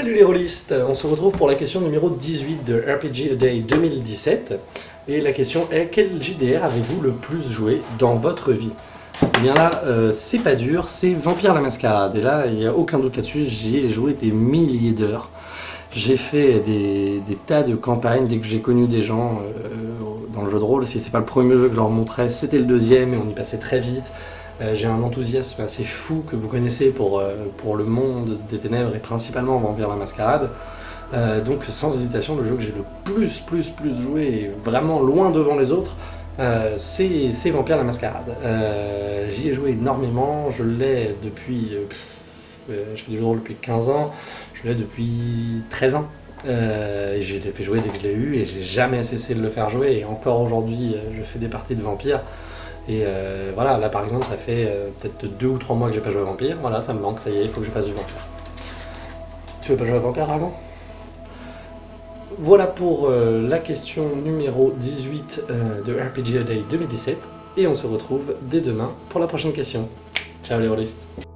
on se retrouve pour la question numéro 18 de RPG A Day 2017. Et la question est, quel JDR avez-vous le plus joué dans votre vie? Eh bien là, euh, c'est pas dur, c'est Vampire la Mascarade. Et là, il n'y a aucun doute là-dessus, j'y ai joué des milliers d'heures. J'ai fait des, tas de campagnes dès que j'ai connu des gens euh, dans le jeu de rôle. Si c'est pas le premier jeu que je leur montrais, c'était le deuxième et on y passait très vite. Euh, j'ai un enthousiasme assez fou que vous connaissez pour, euh, pour le monde des ténèbres et principalement Vampire la Mascarade. Euh, donc sans hésitation, le jeu que j'ai le plus, plus, plus joué et vraiment loin devant les autres, c'est Vampire la Mascarade. J'y ai joué énormément, je l'ai depuis... je fais du jeu depuis 15 ans, je l'ai depuis 13 ans. J'ai fait jouer dès que je l'ai eu et j'ai jamais cessé de le faire jouer et encore aujourd'hui je fais des parties de vampires et euh, voilà, là par exemple, ça fait euh, peut-être deux ou trois mois que j'ai pas joué à Vampire. Voilà, ça me manque, ça y est, il faut que je fasse du Vampire. Tu veux pas jouer à Vampire avant Voilà pour euh, la question numéro 18 de RPG A Day 2017. Et on se retrouve dès demain pour la prochaine question. Ciao les rôlistes